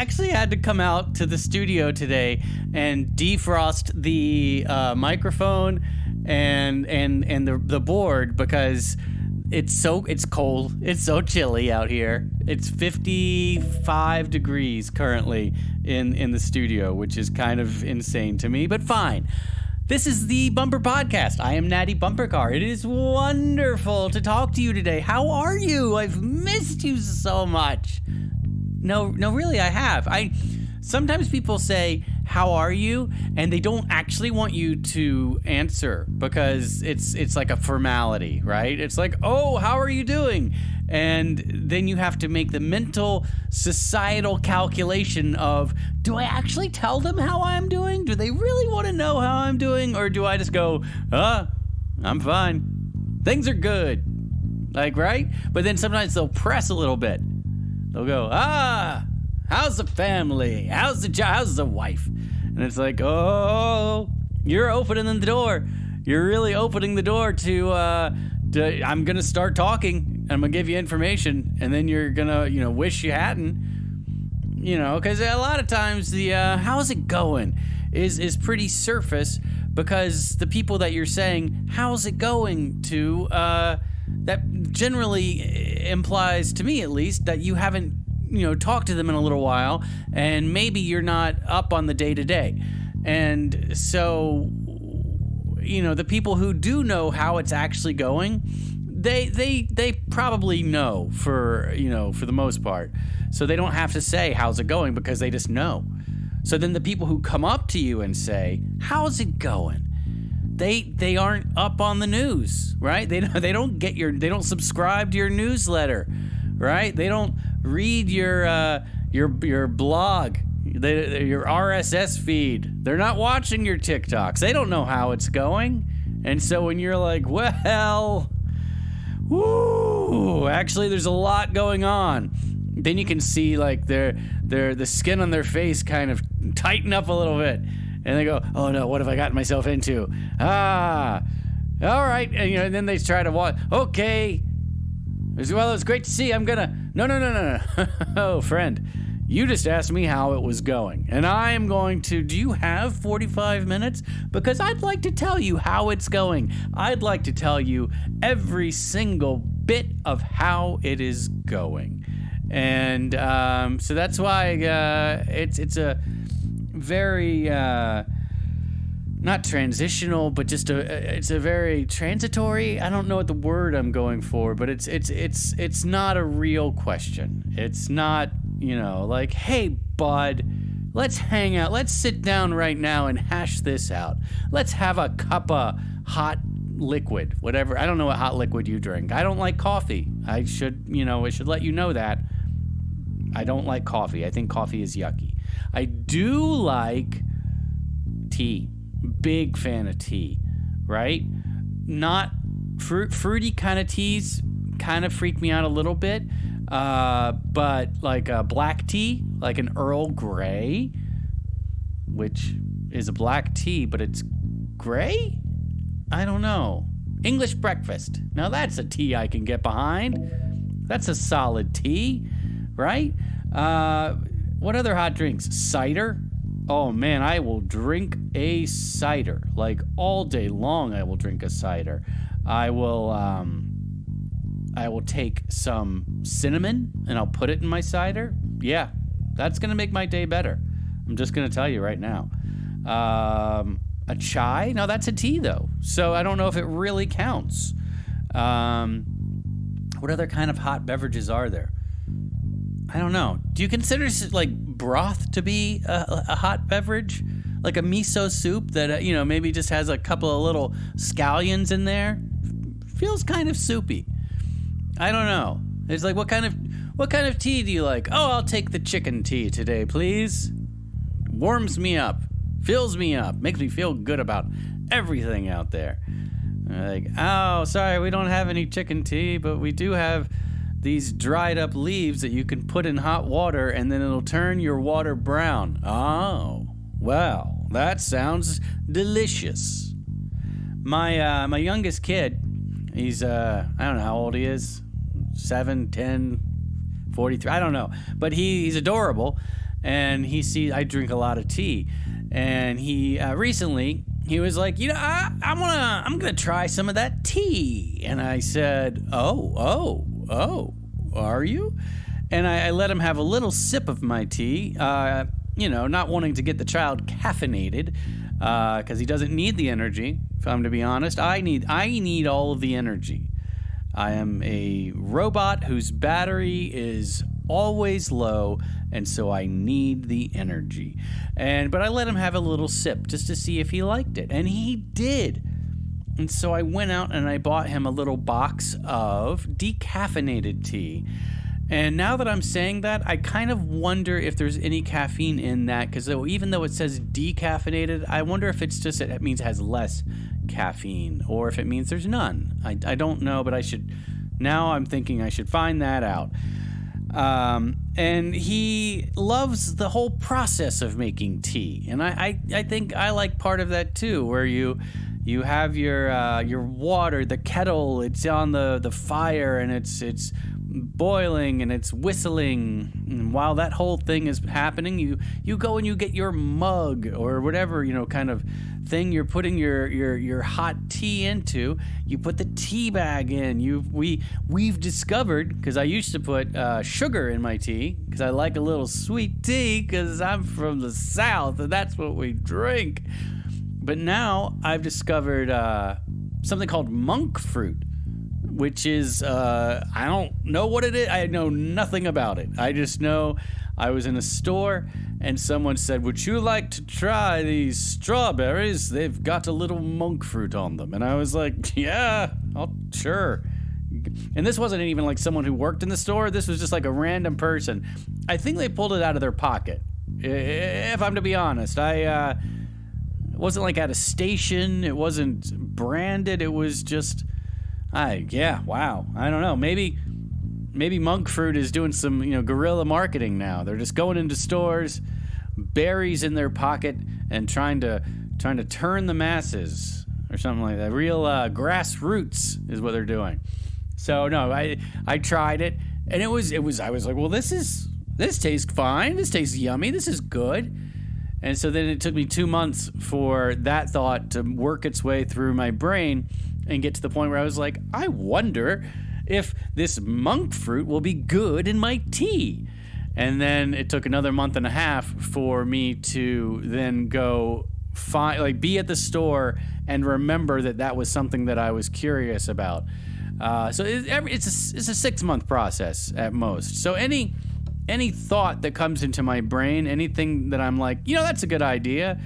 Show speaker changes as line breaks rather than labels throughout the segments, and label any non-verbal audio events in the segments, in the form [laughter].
actually had to come out to the studio today and defrost the uh, microphone and and and the the board because it's so it's cold. It's so chilly out here. It's 55 degrees currently in in the studio, which is kind of insane to me, but fine. This is the Bumper Podcast. I am Natty Bumpercar. It is wonderful to talk to you today. How are you? I've missed you so much. No, no, really, I have. I sometimes people say, "How are you?" and they don't actually want you to answer because it's it's like a formality, right? It's like, "Oh, how are you doing?" And then you have to make the mental societal calculation of, "Do I actually tell them how I'm doing? Do they really want to know how I'm doing or do I just go, "Uh, I'm fine. Things are good." Like, right? But then sometimes they'll press a little bit. They'll go, "Ah, How's the family? How's the job? How's the wife? And it's like, oh, you're opening the door. You're really opening the door to, uh, to I'm gonna start talking. And I'm gonna give you information, and then you're gonna, you know, wish you hadn't. You know, because a lot of times the uh, how's it going is is pretty surface because the people that you're saying how's it going to uh, that generally eh, implies to me at least that you haven't you know talked to them in a little while and maybe you're not up on the day to day and so you know the people who do know how it's actually going they they they probably know for you know for the most part. So they don't have to say how's it going? because they just know. So then the people who come up to you and say how's it going they they aren't up on the news right they [laughs] they don't get your they don't subscribe to your newsletter right they don't read your uh, your your blog, they, your RSS feed. They're not watching your TikToks. They don't know how it's going. And so when you're like, well, woo, actually, there's a lot going on. Then you can see like their their the skin on their face kind of tighten up a little bit, and they go, "Oh no, what have I gotten myself into?" Ah, all right, and, you know. And then they try to watch. Okay, well, it's great to see. I'm gonna. No, no, no, no, no. [laughs] oh, friend, you just asked me how it was going, and I am going to. Do you have 45 minutes? Because I'd like to tell you how it's going. I'd like to tell you every single bit of how it is going, and um, so that's why uh, it's it's a very. Uh, not transitional, but just a it's a very transitory. I don't know what the word I'm going for, but it's it's it's it's not a real question. It's not, you know, like, "Hey, bud, let's hang out. Let's sit down right now and hash this out. Let's have a cup of hot liquid, whatever. I don't know what hot liquid you drink. I don't like coffee. I should, you know, I should let you know that. I don't like coffee. I think coffee is yucky. I do like tea big fan of tea, right? Not fruit, fruity kind of teas kind of freak me out a little bit. Uh, but like a black tea, like an Earl Grey, which is a black tea, but it's gray? I don't know. English breakfast. Now that's a tea I can get behind. That's a solid tea, right? Uh, what other hot drinks? Cider. Oh man, I will drink a cider. Like all day long, I will drink a cider. I will, um, I will take some cinnamon and I'll put it in my cider. Yeah, that's gonna make my day better. I'm just gonna tell you right now. Um, a chai? No, that's a tea though. So I don't know if it really counts. Um, what other kind of hot beverages are there? I don't know. Do you consider like broth to be a, a hot beverage? Like a miso soup that, uh, you know, maybe just has a couple of little scallions in there? Feels kind of soupy. I don't know. It's like, what kind of what kind of tea do you like? Oh, I'll take the chicken tea today, please. Warms me up, fills me up, makes me feel good about everything out there. Like, oh, sorry, we don't have any chicken tea, but we do have these dried up leaves that you can put in hot water and then it'll turn your water brown. Oh, well, that sounds delicious. My uh, my youngest kid, he's uh, I don't know how old he is, 7, 10, 43, I don't know, but he, he's adorable. and he sees I drink a lot of tea, and he uh, recently he was like, you know, I, I wanna I'm gonna try some of that tea, and I said, oh oh oh, are you? And I, I let him have a little sip of my tea. Uh, you know, not wanting to get the child caffeinated because uh, he doesn't need the energy. If I'm to be honest, I need I need all of the energy. I am a robot whose battery is always low, and so I need the energy. And but I let him have a little sip just to see if he liked it, and he did. And so I went out and I bought him a little box of decaffeinated tea. And now that I'm saying that, I kind of wonder if there's any caffeine in that because even though it says decaffeinated, I wonder if it's just it means it has less caffeine or if it means there's none. I, I don't know, but I should. Now I'm thinking I should find that out. Um, and he loves the whole process of making tea, and I, I, I think I like part of that too, where you you have your uh, your water, the kettle, it's on the, the fire, and it's it's boiling and it's whistling. And while that whole thing is happening, you you go and you get your mug or whatever you know kind of thing you're putting your your your hot tea into. You put the tea bag in. You we we've discovered because I used to put uh, sugar in my tea because I like a little sweet tea because I'm from the south and that's what we drink. But now I've discovered uh, something called monk fruit which is uh, I don't know what it is. I know nothing about it. I just know I was in a store and someone said, "Would you like to try these strawberries? They've got a little monk fruit on them." And I was like, [laughs] "Yeah, I'll sure." And this wasn't even like someone who worked in the store. This was just like a random person. I think they pulled it out of their pocket. If I'm to be honest, I uh, wasn't like at a station. It wasn't branded. It was just I yeah, wow. I don't know. Maybe maybe monk fruit is doing some, you know, guerrilla marketing now. They're just going into stores, berries in their pocket and trying to trying to turn the masses or something like that. Real uh, grassroots is what they're doing. So no, I I tried it and it was it was I was like, well, this is this tastes fine. This tastes yummy. This is good. And so then it took me two months for that thought to work its way through my brain and get to the point where I was like, I wonder if this monk fruit will be good in my tea. And then it took another month and a half for me to then go find, like, be at the store and remember that that was something that I was curious about. Uh, so it, it's a, it's a six month process at most. So any any thought that comes into my brain, anything that I'm like, you know, that's a good idea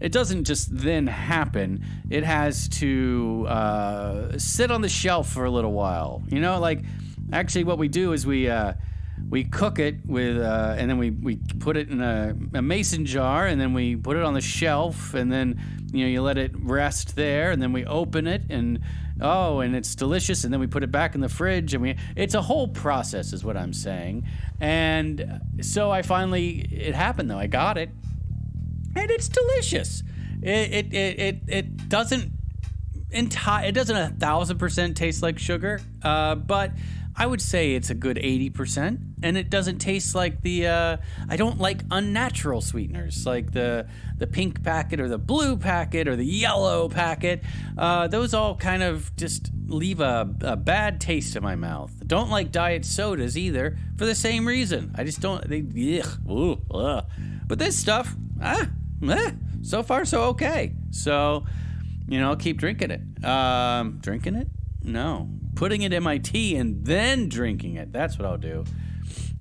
it doesn't just then happen. It has to uh, sit on the shelf for a little while. You know, like actually, what we do is we uh, we cook it with, uh, and then we, we put it in a, a, mason jar, and then we put it on the shelf, and then you know you let it rest there, and then we open it, and oh, and it's delicious, and then we put it back in the fridge, and we it's a whole process, is what I'm saying. And so I finally it happened though. I got it, and it's delicious. It it it it, it doesn't entire it doesn't a thousand percent taste like sugar, uh, but I would say it's a good eighty percent, and it doesn't taste like the. Uh, I don't like unnatural sweeteners like the the pink packet or the blue packet or the yellow packet. Uh, those all kind of just leave a, a bad taste in my mouth. Don't like diet sodas either for the same reason. I just don't. They ugh, ooh, ugh. But this stuff, ah, eh, so far so okay. So, you know, keep drinking it. Um, drinking it? No, putting it in my tea and then drinking it. That's what I'll do.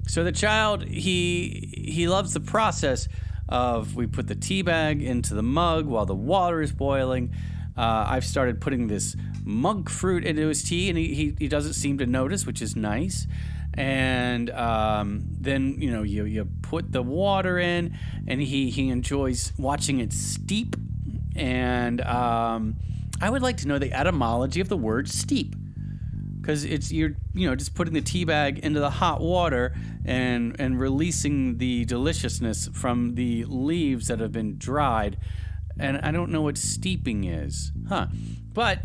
So the child, he he loves the process of we put the tea bag into the mug while the water is boiling. Uh, I've started putting this monk fruit into his tea, and he, he, he doesn't seem to notice, which is nice and um, then you know you you put the water in, and he he enjoys watching it steep. And um, I would like to know the etymology of the word steep, because it's you're you know just putting the tea bag into the hot water and and releasing the deliciousness from the leaves that have been dried. And I don't know what steeping is, huh? But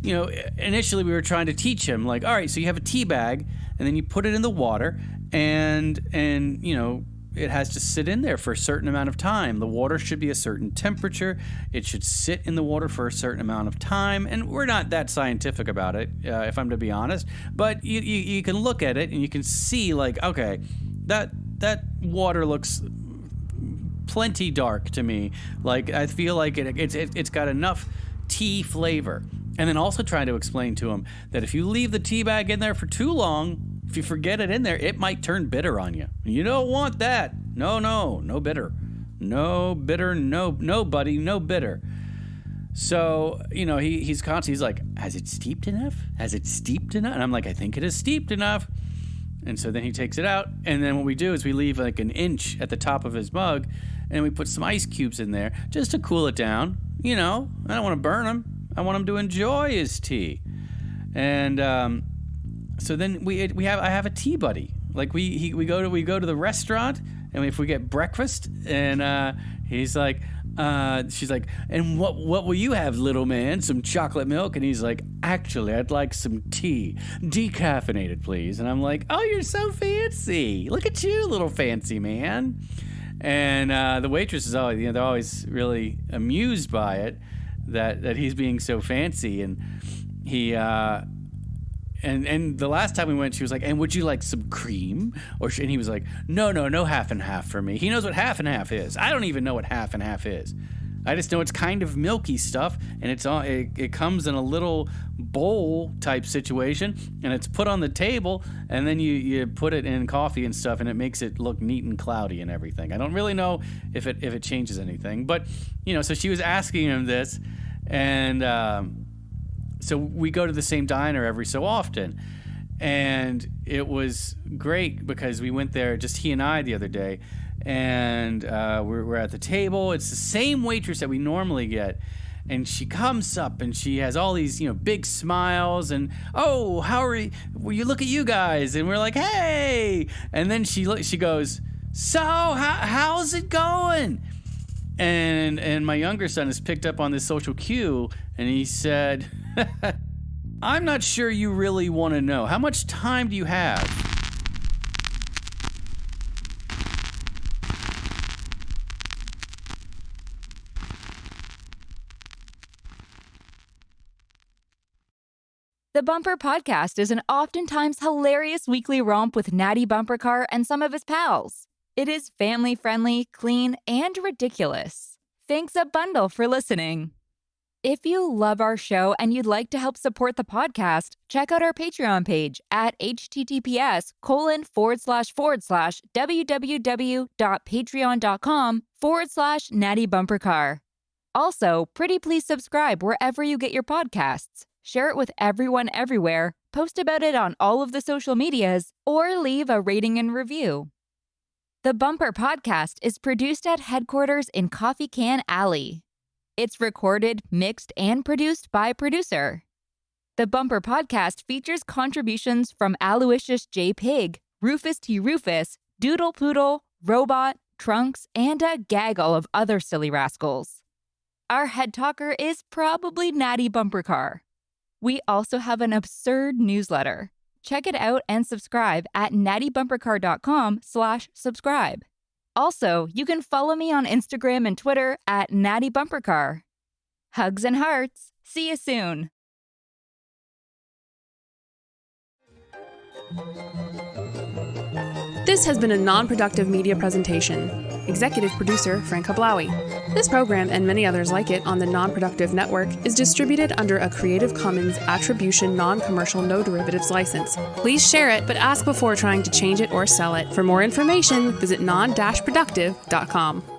you know, initially we were trying to teach him like, all right, so you have a tea bag and then you put it in the water and and you know it has to sit in there for a certain amount of time. The water should be a certain temperature. It should sit in the water for a certain amount of time. And we're not that scientific about it, uh, if I'm to be honest. But you, you, you can look at it and you can see, like, okay, that that water looks plenty dark to me. Like I feel like it, it's it, it's got enough tea flavor. And then also trying to explain to him that if you leave the tea bag in there for too long, if you forget it in there, it might turn bitter on you. You don't want that. No, no, no bitter. No bitter, no no buddy, no bitter. So, you know, he, he's constantly he's like, Has it steeped enough? Has it steeped enough? And I'm like, I think it is steeped enough. And so then he takes it out, and then what we do is we leave like an inch at the top of his mug, and we put some ice cubes in there just to cool it down. You know, I don't want to burn him. I want him to enjoy his tea. And um, so then we we have I have a tea buddy. Like we he, we go to we go to the restaurant, and if we get breakfast, and uh, he's like, uh, she's like, and what what will you have, little man? Some chocolate milk? And he's like, actually, I'd like some tea, decaffeinated, please. And I'm like, oh, you're so fancy. Look at you, little fancy man. And uh, the waitress is always, you know, they're always really amused by it that that he's being so fancy, and he. And and the last time we went, she was like, "And would you like some cream?" Or she, and he was like, "No, no, no half and half for me." He knows what half and half is. I don't even know what half and half is. I just know it's kind of milky stuff, and it's all it, it comes in a little bowl type situation, and it's put on the table, and then you you put it in coffee and stuff, and it makes it look neat and cloudy and everything. I don't really know if it if it changes anything, but you know, so she was asking him this, and. Um, so we go to the same diner every so often. And it was great because we went there just he and i the other day. And uh, we're, we're at the table. It's the same waitress that we normally get. And she comes up and she has all these you know big smiles and oh how are you well, you look at you guys. And we're like hey. And then she she goes so how, how's it going and and my younger son has picked up on this social cue and he said [laughs] i'm not sure you really want to know how much time do you have
The Bumper Podcast is an oftentimes hilarious weekly romp with Natty Bumper Car and some of his pals. It is family friendly, clean, and ridiculous. Thanks a bundle for listening. If you love our show and you'd like to help support the podcast, check out our Patreon page at https colon forward slash forward slash www.patreon.com forward slash natty bumper car. Also, pretty please subscribe wherever you get your podcasts. Share it with everyone everywhere, post about it on all of the social medias, or leave a rating and review. The Bumper Podcast is produced at headquarters in Coffee Can Alley. It's recorded, mixed, and produced by producer. The Bumper Podcast features contributions from Aloysius J. Pig, Rufus T. Rufus, Doodle Poodle, Robot, Trunks, and a gaggle of other silly rascals. Our head talker is probably Natty Bumper Car. We also have an absurd newsletter. Check it out and subscribe at nattybumpercar.com slash subscribe. Also, you can follow me on Instagram and Twitter at nattybumpercar. Hugs and hearts. See you soon.
This has been a non productive media presentation. Executive producer Frank Hablawi. This program and many others like it on the Non Productive Network is distributed under a Creative Commons Attribution Non Commercial No Derivatives license. Please share it, but ask before trying to change it or sell it. For more information, visit non productive.com.